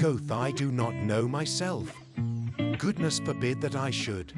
Goth I do not know myself. Goodness forbid that I should.